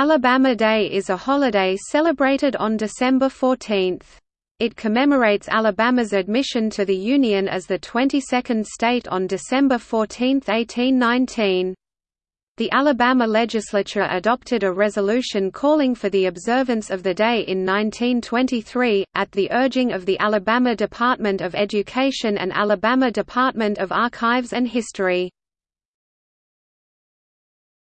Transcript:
Alabama Day is a holiday celebrated on December 14. It commemorates Alabama's admission to the Union as the 22nd state on December 14, 1819. The Alabama legislature adopted a resolution calling for the observance of the day in 1923, at the urging of the Alabama Department of Education and Alabama Department of Archives and History.